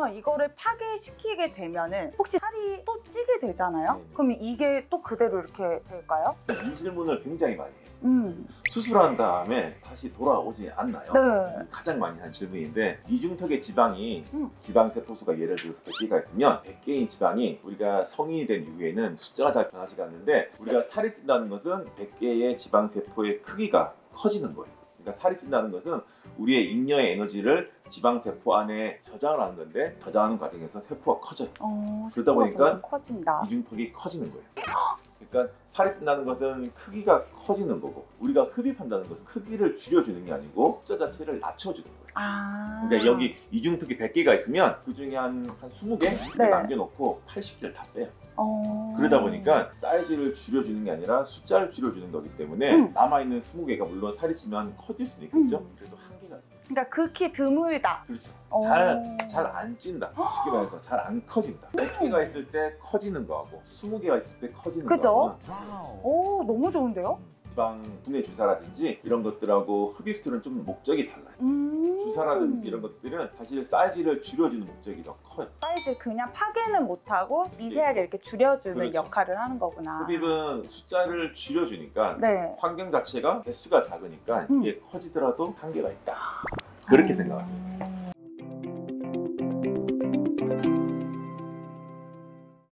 그러면 이거를 파괴시키게 되면은 혹시 살이 또 찌게 되잖아요? 네네. 그럼 이게 또 그대로 이렇게 될까요? 이 질문을 굉장히 많이 해요. 음. 수술한 다음에 다시 돌아오지 않나요? 네. 가장 많이 하는 질문인데 이중턱의 지방이 음. 지방세포수가 예를 들어서 100개가 있으면 100개인 지방이 우리가 성인이 된 이후에는 숫자가 잘 변하지가 않는데 우리가 살이 찐다는 것은 100개의 지방세포의 크기가 커지는 거예요. 그러니까 살이 찐다는 것은 우리의 잉여의 에너지를 지방세포 안에 저장을 하는 건데 저장하는 과정에서 세포가 커져요. 어, 그러다 보니까 커진다. 이중턱이 커지는 거예요. 그러니까 살이 찐다는 것은 크기가 커지는 거고 우리가 흡입한다는 것은 크기를 줄여주는 게 아니고 숫자 자체를 낮춰주는 거예요. 아. 그러니까 여기 이중턱이 100개가 있으면 그 중에 한, 한 20개 네. 남겨놓고 80개를 다 빼요. 어. 그러다 보니까 사이즈를 줄여주는 게 아니라 숫자를 줄여주는 거기 때문에 음. 남아있는 20개가 물론 살이 찌면 커질 수는 있겠죠. 음. 그래도 한계가 있어요. 그러니까 극히 드물다. 그렇죠. 어. 잘잘 안 찐다. 쉽게 말해서 잘 안 커진다. 100개가 있을 때 커지는 거하고 20개가 있을 때 커지는 그죠? 거하고 오, 너무 좋은데요? 지방 분해 주사라든지 이런 것들하고 흡입술은 좀 목적이 달라요. 음. 주사라든지 이런 것들은 사실 사이즈를 줄여주는 목적이 더 커요. 사이즈 그냥 파괴는 못하고 미세하게 이렇게 줄여주는 그렇죠. 역할을 하는 거구나. 흡입은 숫자를 줄여주니까 네. 환경 자체가 개수가 작으니까 음. 이게 커지더라도 한계가 있다. 그렇게 어. 생각하세요.